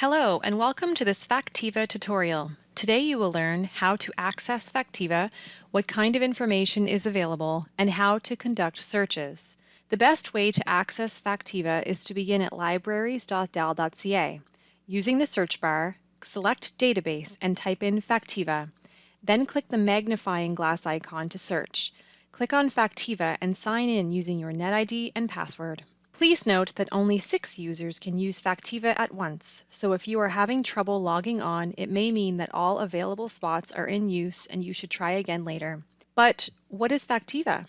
Hello and welcome to this Factiva tutorial. Today you will learn how to access Factiva, what kind of information is available, and how to conduct searches. The best way to access Factiva is to begin at libraries.dal.ca. Using the search bar, select Database and type in Factiva. Then click the magnifying glass icon to search. Click on Factiva and sign in using your NetID and password. Please note that only six users can use Factiva at once, so if you are having trouble logging on, it may mean that all available spots are in use and you should try again later. But what is Factiva?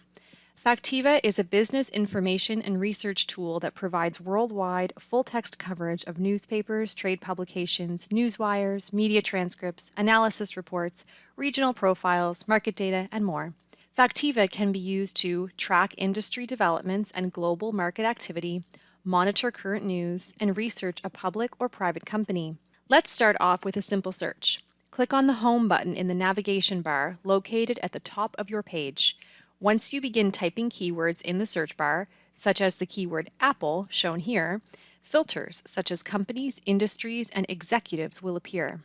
Factiva is a business information and research tool that provides worldwide full-text coverage of newspapers, trade publications, newswires, media transcripts, analysis reports, regional profiles, market data, and more. Factiva can be used to track industry developments and global market activity, monitor current news, and research a public or private company. Let's start off with a simple search. Click on the Home button in the navigation bar located at the top of your page. Once you begin typing keywords in the search bar, such as the keyword Apple, shown here, filters such as companies, industries, and executives will appear.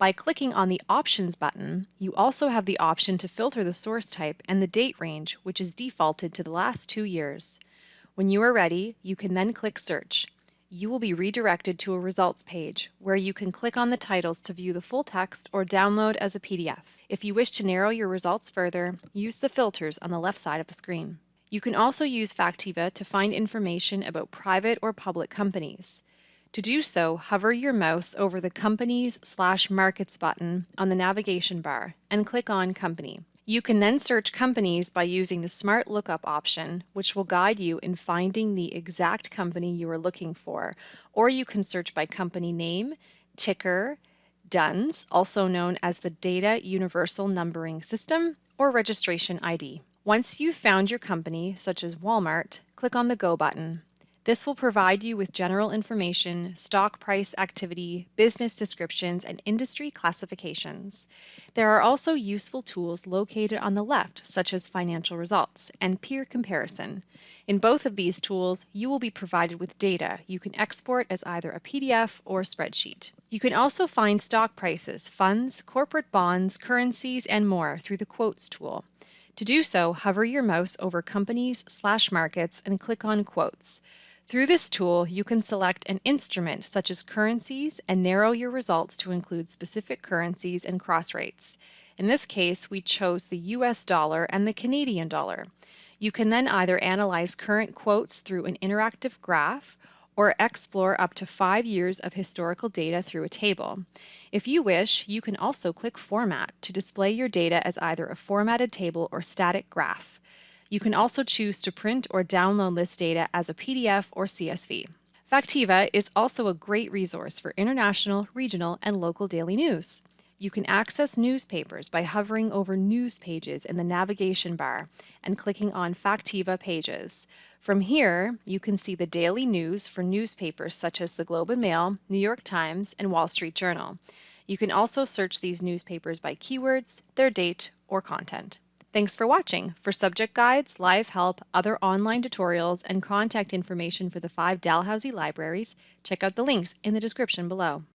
By clicking on the Options button, you also have the option to filter the source type and the date range, which is defaulted to the last two years. When you are ready, you can then click Search. You will be redirected to a results page, where you can click on the titles to view the full text or download as a PDF. If you wish to narrow your results further, use the filters on the left side of the screen. You can also use Factiva to find information about private or public companies. To do so, hover your mouse over the Companies slash Markets button on the navigation bar and click on Company. You can then search companies by using the Smart Lookup option, which will guide you in finding the exact company you are looking for, or you can search by company name, ticker, DUNS, also known as the Data Universal Numbering System, or Registration ID. Once you've found your company, such as Walmart, click on the Go button. This will provide you with general information, stock price activity, business descriptions, and industry classifications. There are also useful tools located on the left, such as financial results and peer comparison. In both of these tools, you will be provided with data you can export as either a PDF or spreadsheet. You can also find stock prices, funds, corporate bonds, currencies, and more through the Quotes tool. To do so, hover your mouse over Companies slash Markets and click on Quotes. Through this tool, you can select an instrument such as currencies and narrow your results to include specific currencies and cross rates. In this case, we chose the US dollar and the Canadian dollar. You can then either analyze current quotes through an interactive graph or explore up to five years of historical data through a table. If you wish, you can also click Format to display your data as either a formatted table or static graph. You can also choose to print or download this data as a PDF or CSV. Factiva is also a great resource for international, regional, and local daily news. You can access newspapers by hovering over News pages in the navigation bar and clicking on Factiva pages. From here, you can see the daily news for newspapers such as the Globe and Mail, New York Times, and Wall Street Journal. You can also search these newspapers by keywords, their date, or content. Thanks for watching. For subject guides, live help, other online tutorials, and contact information for the five Dalhousie libraries, check out the links in the description below.